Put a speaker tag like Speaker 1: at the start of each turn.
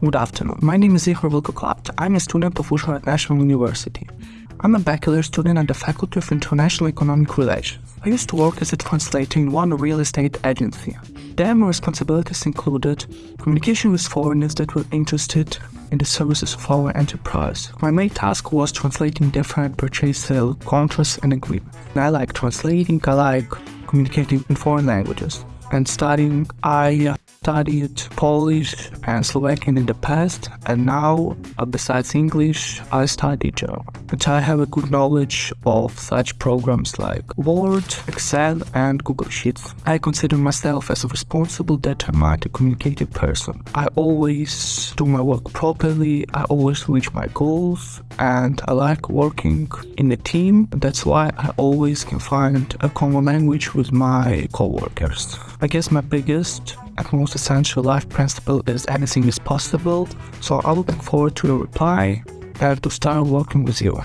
Speaker 1: Good afternoon. My name is Ihor Vilkoklapt. I'm a student of Uzhhorod National University. I'm a bachelor student at the Faculty of International Economic Relations. I used to work as a translator in one real estate agency. There, my responsibilities included communication with foreigners that were interested in the services of our enterprise. My main task was translating different purchase sale contracts and agreements. I like translating, I like communicating in foreign languages. And studying, I studied Polish and Slovakian in the past, and now, uh, besides English, I study German. But I have a good knowledge of such programs like Word, Excel, and Google Sheets. I consider myself as a responsible, determined, communicative person. I always do my work properly, I always reach my goals, and I like working in a team. That's why I always can find a common language with my coworkers. I guess my biggest and most essential life principle is anything is possible. So I'm looking forward to your reply and to start working with you.